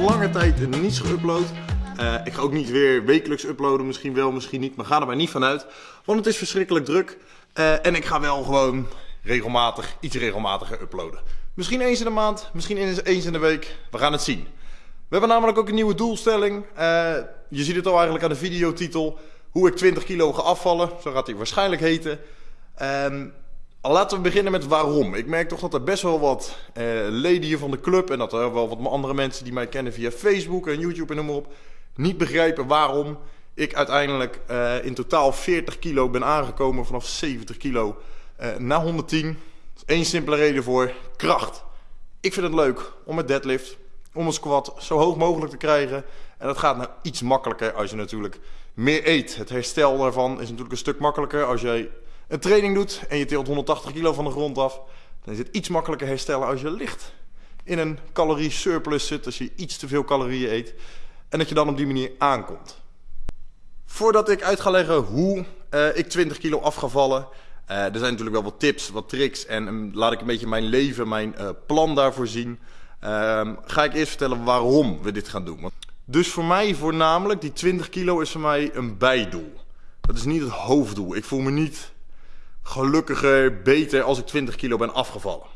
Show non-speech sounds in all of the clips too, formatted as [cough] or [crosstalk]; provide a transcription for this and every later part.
lange tijd niets geüpload. Uh, ik ga ook niet weer wekelijks uploaden, misschien wel, misschien niet, maar ga er maar niet vanuit. Want het is verschrikkelijk druk. Uh, en ik ga wel gewoon regelmatig, iets regelmatiger uploaden. Misschien eens in de maand, misschien eens in de week. We gaan het zien. We hebben namelijk ook een nieuwe doelstelling. Uh, je ziet het al eigenlijk aan de videotitel. Hoe ik 20 kilo ga afvallen. Zo gaat hij waarschijnlijk heten. Um, laten we beginnen met waarom. Ik merk toch dat er best wel wat uh, leden hier van de club... en dat er wel wat andere mensen die mij kennen via Facebook en YouTube en noem maar op... niet begrijpen waarom ik uiteindelijk uh, in totaal 40 kilo ben aangekomen vanaf 70 kilo naar 110. Eén simpele reden voor, kracht. Ik vind het leuk om met deadlift, om een squat zo hoog mogelijk te krijgen. En dat gaat nou iets makkelijker als je natuurlijk meer eet. Het herstel daarvan is natuurlijk een stuk makkelijker als jij een training doet en je tilt 180 kilo van de grond af. Dan is het iets makkelijker herstellen als je licht in een calorie surplus zit. Als je iets te veel calorieën eet. En dat je dan op die manier aankomt. Voordat ik uit ga leggen hoe uh, ik 20 kilo afgevallen. Uh, er zijn natuurlijk wel wat tips, wat tricks. En laat ik een beetje mijn leven, mijn uh, plan daarvoor zien. Uh, ga ik eerst vertellen waarom we dit gaan doen. Dus voor mij voornamelijk, die 20 kilo is voor mij een bijdoel. Dat is niet het hoofddoel. Ik voel me niet gelukkiger, beter als ik 20 kilo ben afgevallen.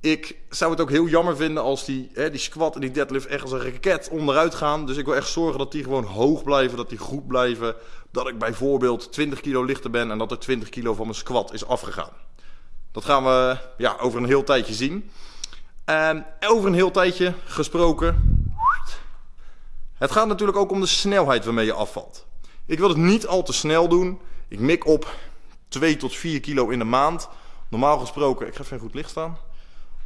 Ik zou het ook heel jammer vinden als die, hè, die squat en die deadlift echt als een raket onderuit gaan. Dus ik wil echt zorgen dat die gewoon hoog blijven, dat die goed blijven. Dat ik bijvoorbeeld 20 kilo lichter ben en dat er 20 kilo van mijn squat is afgegaan. Dat gaan we ja, over een heel tijdje zien. En over een heel tijdje gesproken. Het gaat natuurlijk ook om de snelheid waarmee je afvalt. Ik wil het niet al te snel doen. Ik mik op 2 tot 4 kilo in de maand. Normaal gesproken, ik ga even goed licht staan.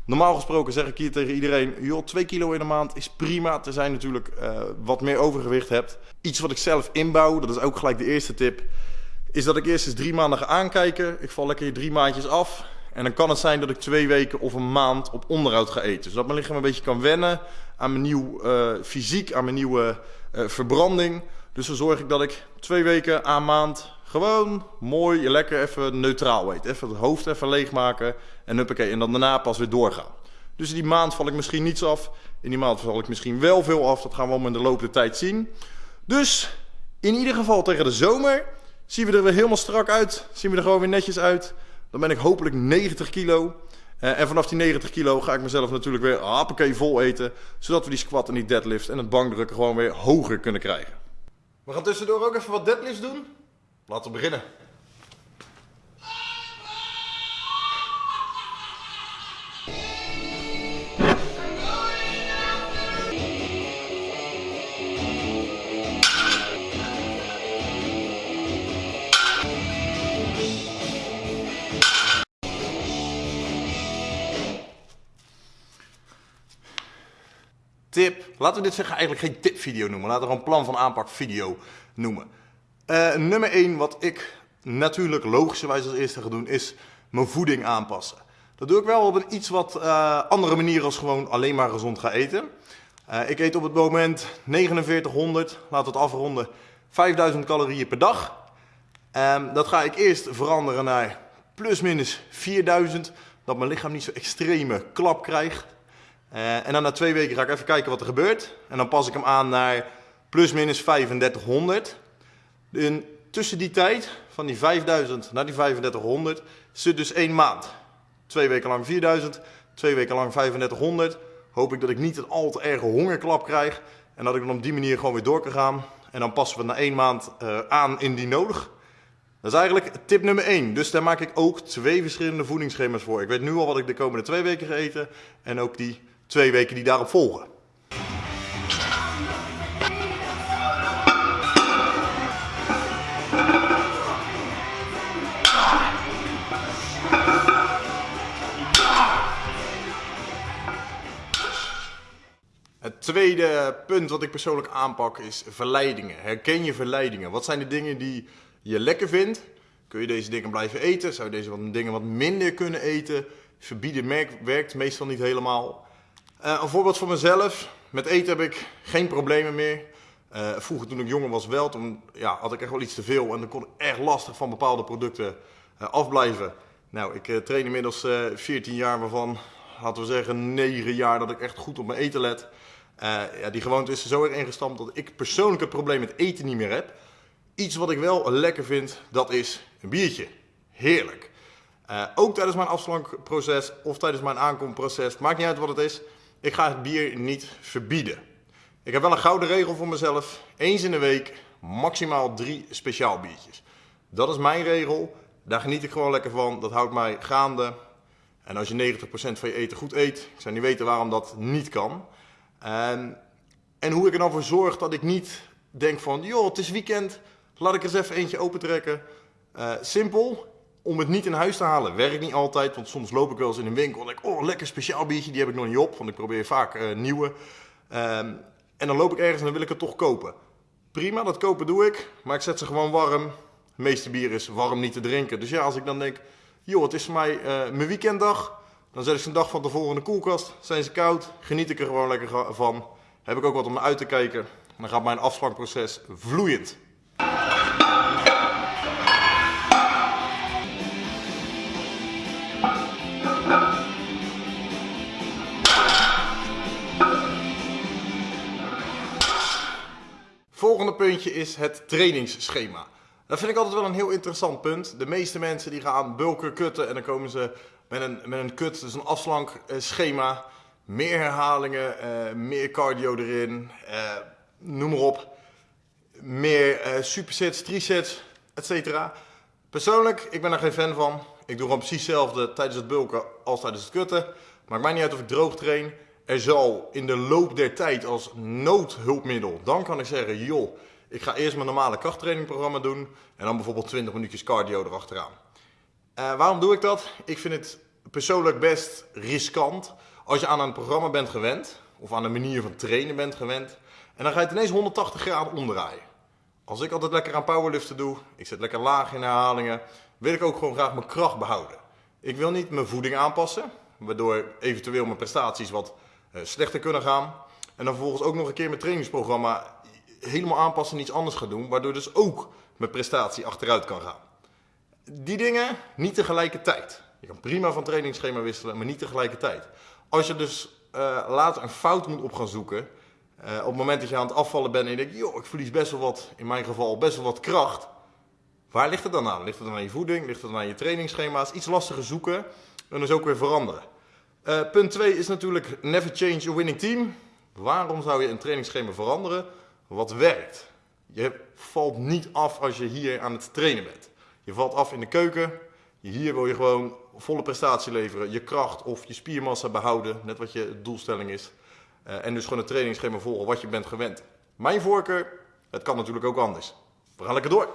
Normaal gesproken zeg ik hier tegen iedereen, joh, 2 kilo in de maand is prima. Terzij natuurlijk uh, wat meer overgewicht hebt. Iets wat ik zelf inbouw, dat is ook gelijk de eerste tip, is dat ik eerst eens drie maanden ga aankijken. Ik val lekker drie maandjes af. En dan kan het zijn dat ik twee weken of een maand op onderhoud ga eten. Zodat mijn lichaam een beetje kan wennen aan mijn nieuw uh, fysiek, aan mijn nieuwe uh, verbranding. Dus dan zorg ik dat ik twee weken aan maand gewoon mooi, lekker even neutraal eten. Even het hoofd even leegmaken en huppakee. En dan daarna pas weer doorgaan. Dus in die maand val ik misschien niets af. In die maand val ik misschien wel veel af. Dat gaan we allemaal in de loop der tijd zien. Dus in ieder geval tegen de zomer zien we er weer helemaal strak uit. Zien we er gewoon weer netjes uit. Dan ben ik hopelijk 90 kilo. Uh, en vanaf die 90 kilo ga ik mezelf natuurlijk weer hoppakee vol eten. Zodat we die squat en die deadlift en het bankdrukken gewoon weer hoger kunnen krijgen. We gaan tussendoor ook even wat deadlifts doen. Laten we beginnen. Tip. Laten we dit zeggen eigenlijk geen tipvideo noemen. Laten we gewoon plan van aanpak video noemen. Uh, nummer 1, wat ik natuurlijk logischerwijs als eerste ga doen, is mijn voeding aanpassen. Dat doe ik wel op een iets wat uh, andere manier als gewoon alleen maar gezond gaan eten. Uh, ik eet op het moment 4900, laten we het afronden, 5000 calorieën per dag. Um, dat ga ik eerst veranderen naar plus minus 4000, dat mijn lichaam niet zo extreme klap krijgt. En dan na twee weken ga ik even kijken wat er gebeurt. En dan pas ik hem aan naar plus minus 3500. En tussen die tijd, van die 5000 naar die 3500, zit dus één maand. Twee weken lang 4000, twee weken lang 3500. Hoop ik dat ik niet een al te erge hongerklap krijg. En dat ik dan op die manier gewoon weer door kan gaan. En dan passen we na één maand uh, aan indien nodig. Dat is eigenlijk tip nummer 1. Dus daar maak ik ook twee verschillende voedingsschema's voor. Ik weet nu al wat ik de komende twee weken ga eten. En ook die twee weken die daarop volgen. Het tweede punt wat ik persoonlijk aanpak is verleidingen. Herken je verleidingen? Wat zijn de dingen die je lekker vindt? Kun je deze dingen blijven eten? Zou je deze dingen wat minder kunnen eten? Verbieden werkt meestal niet helemaal. Uh, een voorbeeld van mezelf. Met eten heb ik geen problemen meer. Uh, vroeger toen ik jonger was wel, toen ja, had ik echt wel iets te veel en dan kon ik echt lastig van bepaalde producten uh, afblijven. Nou, ik train inmiddels 14 jaar waarvan, laten we zeggen 9 jaar dat ik echt goed op mijn eten let. Uh, ja, die gewoonte is er zo erg ingestampt dat ik persoonlijk het probleem met eten niet meer heb. Iets wat ik wel lekker vind, dat is een biertje. Heerlijk. Uh, ook tijdens mijn afslankproces of tijdens mijn aankomproces, maakt niet uit wat het is. Ik ga het bier niet verbieden. Ik heb wel een gouden regel voor mezelf. Eens in de week maximaal drie speciaal biertjes. Dat is mijn regel. Daar geniet ik gewoon lekker van. Dat houdt mij gaande. En als je 90% van je eten goed eet, ik zou niet weten waarom dat niet kan. En, en hoe ik er dan voor zorg dat ik niet denk van, joh, het is weekend, laat ik eens even eentje opentrekken. Uh, simpel, om het niet in huis te halen, werkt niet altijd. Want soms loop ik wel eens in een winkel en denk oh, lekker speciaal biertje, die heb ik nog niet op. Want ik probeer vaak uh, nieuwe. Um, en dan loop ik ergens en dan wil ik het toch kopen. Prima, dat kopen doe ik, maar ik zet ze gewoon warm. Het meeste bier is warm niet te drinken. Dus ja, als ik dan denk, joh, het is voor mij uh, mijn weekenddag. Dan zet ik ze een dag van tevoren in de koelkast. Zijn ze koud, geniet ik er gewoon lekker van. Heb ik ook wat om naar uit te kijken. Dan gaat mijn afslankproces vloeiend. Volgende puntje is het trainingsschema. Dat vind ik altijd wel een heel interessant punt. De meeste mensen die gaan bulken kutten en dan komen ze met een, met een kut, dus een afslankschema. Meer herhalingen, uh, meer cardio erin, uh, noem maar op. Meer supersets, trisets, etc. Persoonlijk, ik ben daar geen fan van. Ik doe gewoon precies hetzelfde tijdens het bulken als tijdens het kutten. Maakt mij niet uit of ik droog train. Er zal in de loop der tijd als noodhulpmiddel, dan kan ik zeggen, joh, ik ga eerst mijn normale krachttrainingprogramma doen en dan bijvoorbeeld 20 minuutjes cardio erachteraan. Uh, waarom doe ik dat? Ik vind het persoonlijk best riskant als je aan een programma bent gewend, of aan een manier van trainen bent gewend, en dan ga je ineens 180 graden omdraaien. Als ik altijd lekker aan powerliften doe, ik zit lekker laag in herhalingen, wil ik ook gewoon graag mijn kracht behouden. Ik wil niet mijn voeding aanpassen, waardoor eventueel mijn prestaties wat uh, slechter kunnen gaan. En dan vervolgens ook nog een keer mijn trainingsprogramma helemaal aanpassen en iets anders gaan doen, waardoor dus ook mijn prestatie achteruit kan gaan. Die dingen niet tegelijkertijd. Je kan prima van trainingsschema wisselen, maar niet tegelijkertijd. Als je dus uh, later een fout moet op gaan zoeken, uh, op het moment dat je aan het afvallen bent en je denkt, joh, ik verlies best wel wat, in mijn geval best wel wat kracht. Waar ligt het dan aan? Ligt het dan aan je voeding? Ligt het aan je trainingsschema's? Iets lastiger zoeken en dus ook weer veranderen. Uh, punt 2 is natuurlijk never change a winning team. Waarom zou je een trainingsschema veranderen? Wat werkt? Je valt niet af als je hier aan het trainen bent. Je valt af in de keuken. Hier wil je gewoon volle prestatie leveren. Je kracht of je spiermassa behouden. Net wat je doelstelling is. Uh, en dus gewoon een trainingsschema volgen wat je bent gewend. Mijn voorkeur, het kan natuurlijk ook anders. We gaan lekker door.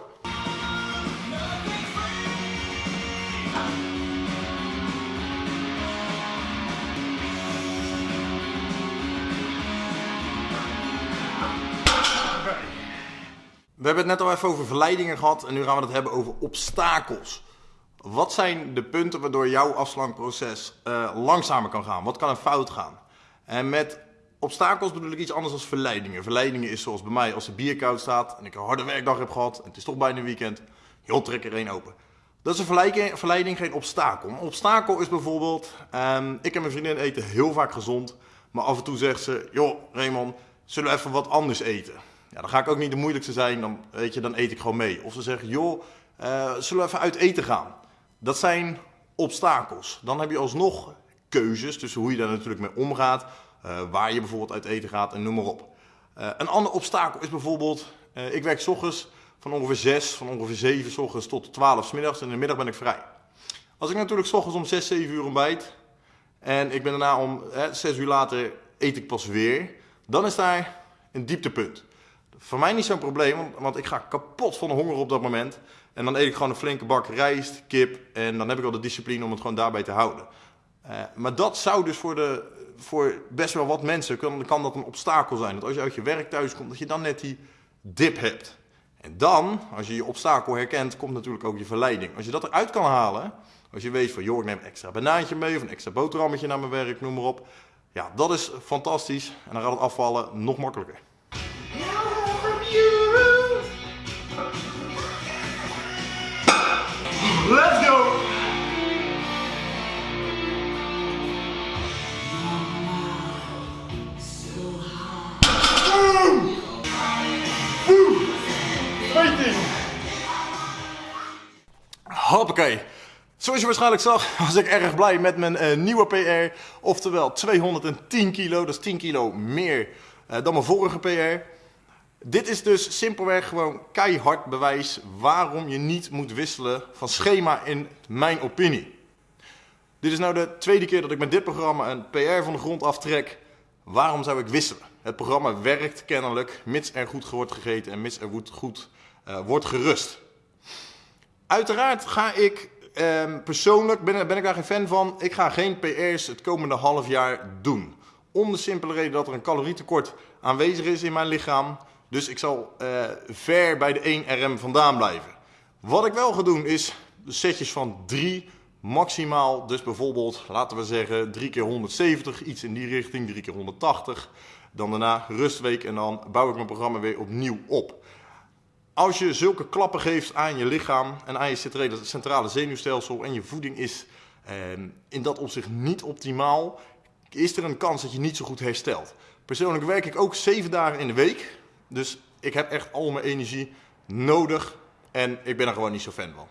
We hebben het net al even over verleidingen gehad en nu gaan we het hebben over obstakels. Wat zijn de punten waardoor jouw afslankproces uh, langzamer kan gaan? Wat kan er fout gaan? En met obstakels bedoel ik iets anders dan verleidingen. Verleidingen is zoals bij mij als de bier koud staat en ik een harde werkdag heb gehad en het is toch bijna weekend. Joh, trek er één open. Dat is een verleiding, geen obstakel. Een obstakel is bijvoorbeeld, um, ik en mijn vriendin eten heel vaak gezond, maar af en toe zegt ze, joh Raymond, zullen we even wat anders eten? Ja, dan ga ik ook niet de moeilijkste zijn, dan, weet je, dan eet ik gewoon mee. Of ze zeggen, joh, uh, zullen we even uit eten gaan? Dat zijn obstakels. Dan heb je alsnog keuzes tussen hoe je daar natuurlijk mee omgaat, uh, waar je bijvoorbeeld uit eten gaat en noem maar op. Uh, een ander obstakel is bijvoorbeeld, ik werk s ochtends van ongeveer 6, van ongeveer 7 s ochtends tot 12 s middags en in de middag ben ik vrij. Als ik natuurlijk s ochtends om 6, 7 uur ontbijt en ik ben daarna om 6 uur later eet ik pas weer, dan is daar een dieptepunt. Voor mij niet zo'n probleem, want ik ga kapot van de honger op dat moment. En dan eet ik gewoon een flinke bak rijst, kip en dan heb ik al de discipline om het gewoon daarbij te houden. Uh, maar dat zou dus voor, de, voor best wel wat mensen, kan, kan dat een obstakel zijn. Dat als je uit je werk thuis komt, dat je dan net die dip hebt. En dan, als je je obstakel herkent, komt natuurlijk ook je verleiding. Als je dat eruit kan halen, als je weet van joh, ik neem een extra banaantje mee of een extra boterhammetje naar mijn werk, noem maar op. Ja, dat is fantastisch en dan gaat het afvallen nog makkelijker. Hoppakee. Zoals je waarschijnlijk zag, [laughs] was ik erg blij met mijn eh, nieuwe PR. Oftewel 210 kilo. Dat is 10 kilo meer eh, dan mijn vorige PR. Dit is dus simpelweg gewoon keihard bewijs waarom je niet moet wisselen van schema in mijn opinie. Dit is nou de tweede keer dat ik met dit programma een PR van de grond aftrek. Waarom zou ik wisselen? Het programma werkt kennelijk, mits er goed wordt gegeten en mits er goed, uh, wordt gerust. Uiteraard ga ik eh, persoonlijk, ben, ben ik daar geen fan van, ik ga geen PR's het komende half jaar doen. Om de simpele reden dat er een calorietekort aanwezig is in mijn lichaam. Dus ik zal uh, ver bij de 1 RM vandaan blijven. Wat ik wel ga doen is setjes van 3 maximaal. Dus bijvoorbeeld, laten we zeggen, 3 keer 170, iets in die richting, 3 keer 180. Dan daarna rustweek en dan bouw ik mijn programma weer opnieuw op. Als je zulke klappen geeft aan je lichaam en aan je centrale zenuwstelsel en je voeding is eh, in dat opzicht niet optimaal, is er een kans dat je niet zo goed herstelt. Persoonlijk werk ik ook 7 dagen in de week. Dus ik heb echt al mijn energie nodig en ik ben er gewoon niet zo fan van.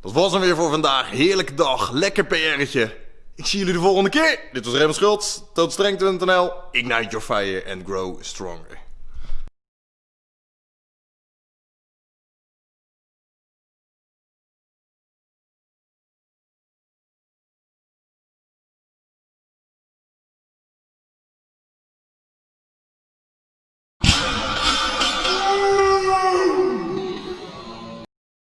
Dat was hem weer voor vandaag. Heerlijke dag, lekker PR'tje. Ik zie jullie de volgende keer. Dit was Raymond Schultz, tootstrengte.nl. Ignite your fire and grow stronger.